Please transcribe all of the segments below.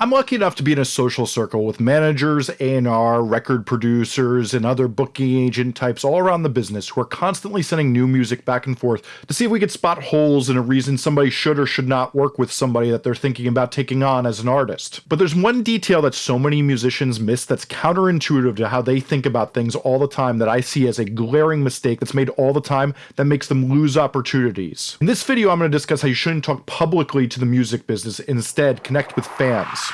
I'm lucky enough to be in a social circle with managers, A&R, record producers, and other booking agent types all around the business who are constantly sending new music back and forth to see if we could spot holes in a reason somebody should or should not work with somebody that they're thinking about taking on as an artist. But there's one detail that so many musicians miss that's counterintuitive to how they think about things all the time that I see as a glaring mistake that's made all the time that makes them lose opportunities. In this video, I'm going to discuss how you shouldn't talk publicly to the music business, instead connect with fans.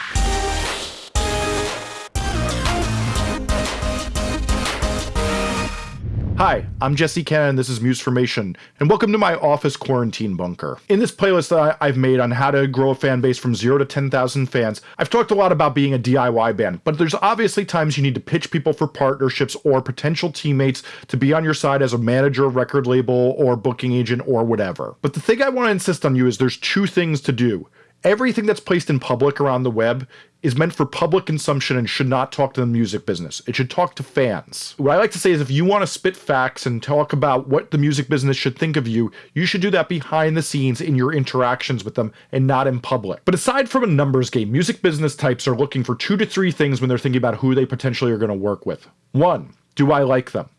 Hi, I'm Jesse Cannon this is Musformation, and welcome to my office quarantine bunker. In this playlist that I, have made on how to grow a fan base from 0 to 10,000 fans, I've talked a lot about being a DIY band, but there's obviously times you need to pitch people for partnerships or potential teammates to be on your side as a manager, record label, or booking agent, or whatever. But the thing I want to insist on you is there's two things to do everything that's placed in public around the web is meant for public consumption and should not talk to the music business. It should talk to fans. What I like to say is if you want to spit facts and talk about what the music business should think of you, you should do that behind the scenes in your interactions with them and not in public. But aside from a numbers game, music business types are looking for two to three things when they're thinking about who they potentially are going to work with. One, do I like them?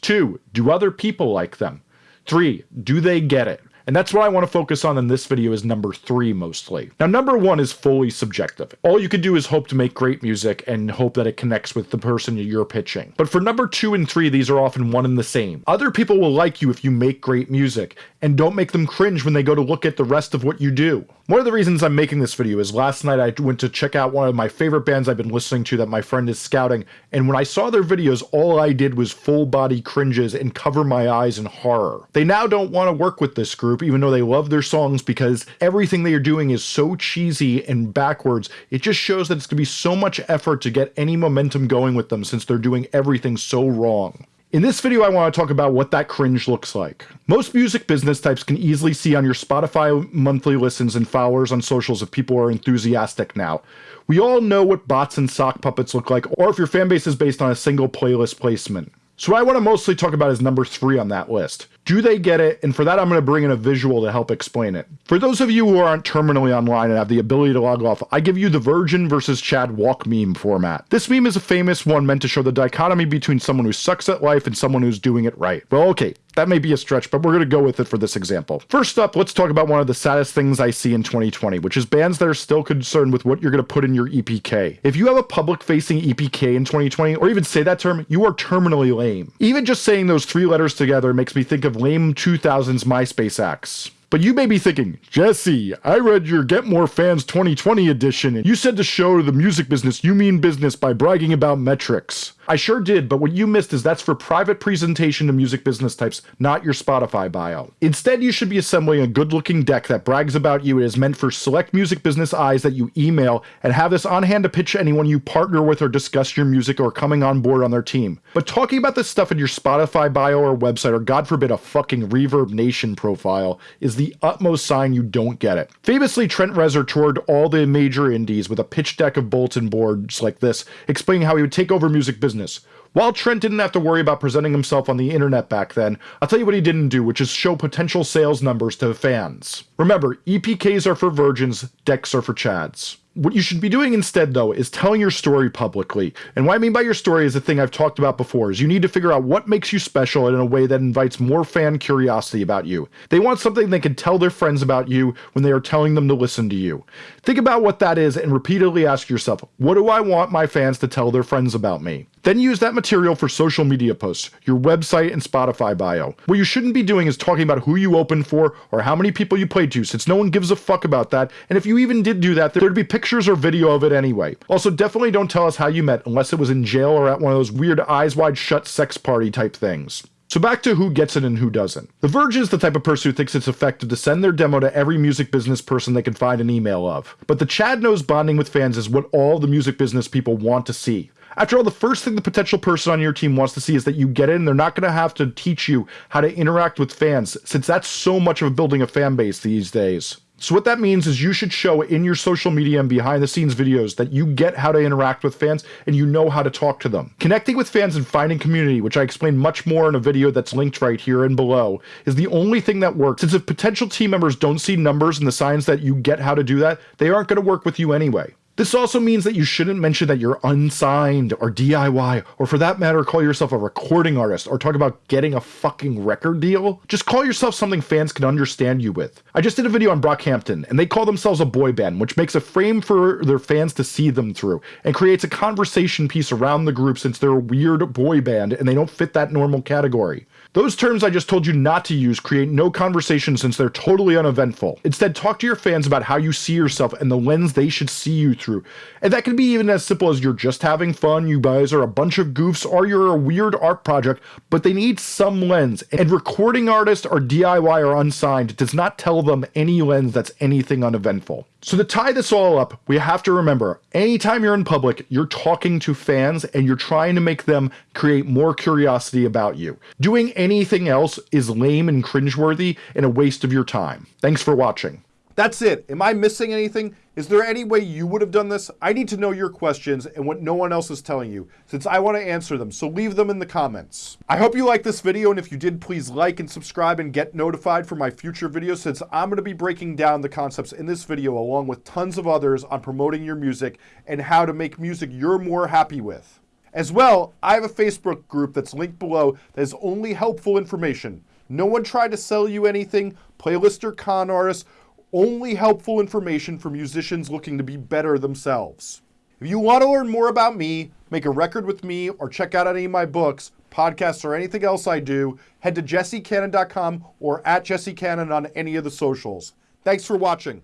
Two, do other people like them? Three, do they get it? And that's what I want to focus on in this video is number three mostly. Now number one is fully subjective. All you can do is hope to make great music and hope that it connects with the person you're pitching. But for number two and three, these are often one and the same. Other people will like you if you make great music, and don't make them cringe when they go to look at the rest of what you do. One of the reasons I'm making this video is last night I went to check out one of my favorite bands I've been listening to that my friend is scouting, and when I saw their videos, all I did was full body cringes and cover my eyes in horror. They now don't want to work with this group, even though they love their songs because everything they are doing is so cheesy and backwards. It just shows that it's going to be so much effort to get any momentum going with them since they're doing everything so wrong. In this video, I want to talk about what that cringe looks like. Most music business types can easily see on your Spotify monthly listens and followers on socials if people are enthusiastic now. We all know what bots and sock puppets look like, or if your fanbase is based on a single playlist placement. So what I want to mostly talk about is number three on that list. Do they get it? And for that, I'm going to bring in a visual to help explain it. For those of you who aren't terminally online and have the ability to log off, I give you the Virgin versus Chad walk meme format. This meme is a famous one meant to show the dichotomy between someone who sucks at life and someone who's doing it right. Well, okay, that may be a stretch, but we're going to go with it for this example. First up, let's talk about one of the saddest things I see in 2020, which is bands that are still concerned with what you're going to put in your EPK. If you have a public facing EPK in 2020, or even say that term, you are terminally lame. Even just saying those three letters together makes me think of lame 2000s MySpace acts. But you may be thinking, Jesse, I read your Get More Fans 2020 edition and you said to show the music business you mean business by bragging about metrics. I sure did, but what you missed is that's for private presentation to music business types, not your Spotify bio. Instead, you should be assembling a good looking deck that brags about you. It is meant for select music business eyes that you email and have this on hand to pitch anyone you partner with or discuss your music or coming on board on their team. But talking about this stuff in your Spotify bio or website, or God forbid a fucking Reverb Nation profile, is the utmost sign you don't get it. Famously, Trent Reznor toured all the major indies with a pitch deck of bulletin boards like this, explaining how he would take over music business business. While Trent didn't have to worry about presenting himself on the internet back then, I'll tell you what he didn't do, which is show potential sales numbers to fans. Remember, EPKs are for virgins, decks are for chads. What you should be doing instead, though, is telling your story publicly. And what I mean by your story is a thing I've talked about before, is you need to figure out what makes you special in a way that invites more fan curiosity about you. They want something they can tell their friends about you when they are telling them to listen to you. Think about what that is and repeatedly ask yourself, what do I want my fans to tell their friends about me? Then use that material for social media posts, your website and Spotify bio. What you shouldn't be doing is talking about who you opened for or how many people you played to, since no one gives a fuck about that, and if you even did do that, there'd be pictures or video of it anyway. Also, definitely don't tell us how you met unless it was in jail or at one of those weird eyes wide shut sex party type things. So back to who gets it and who doesn't. The Verge is the type of person who thinks it's effective to send their demo to every music business person they can find an email of. But the Chad knows bonding with fans is what all the music business people want to see. After all, the first thing the potential person on your team wants to see is that you get and they're not going to have to teach you how to interact with fans, since that's so much of building a fan base these days. So what that means is you should show in your social media and behind the scenes videos that you get how to interact with fans and you know how to talk to them. Connecting with fans and finding community, which I explain much more in a video that's linked right here and below, is the only thing that works since if potential team members don't see numbers and the signs that you get how to do that, they aren't going to work with you anyway. This also means that you shouldn't mention that you're unsigned or DIY, or for that matter, call yourself a recording artist or talk about getting a fucking record deal. Just call yourself something fans can understand you with. I just did a video on Brockhampton, and they call themselves a boy band, which makes a frame for their fans to see them through, and creates a conversation piece around the group since they're a weird boy band and they don't fit that normal category. Those terms I just told you not to use create no conversation since they're totally uneventful. Instead, talk to your fans about how you see yourself and the lens they should see you through. And that can be even as simple as you're just having fun, you guys are a bunch of goofs, or you're a weird art project, but they need some lens. And recording artist or DIY or unsigned does not tell them any lens that's anything uneventful. So to tie this all up, we have to remember, anytime you're in public, you're talking to fans and you're trying to make them create more curiosity about you. Doing anything else is lame and cringeworthy and a waste of your time. Thanks for watching. That's it. Am I missing anything? Is there any way you would have done this? I need to know your questions and what no one else is telling you, since I want to answer them, so leave them in the comments. I hope you liked this video, and if you did, please like and subscribe and get notified for my future videos, since I'm going to be breaking down the concepts in this video along with tons of others on promoting your music and how to make music you're more happy with. As well, I have a Facebook group that's linked below that is only helpful information. No one tried to sell you anything, playlist or con artists, only helpful information for musicians looking to be better themselves. If you want to learn more about me, make a record with me, or check out any of my books, podcasts, or anything else I do, head to jessecannon.com or at jessecannon on any of the socials. Thanks for watching.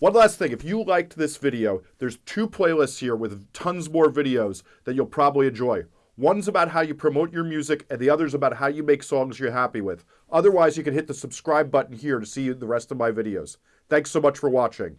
One last thing, if you liked this video, there's two playlists here with tons more videos that you'll probably enjoy. One's about how you promote your music, and the other's about how you make songs you're happy with. Otherwise, you can hit the subscribe button here to see the rest of my videos. Thanks so much for watching.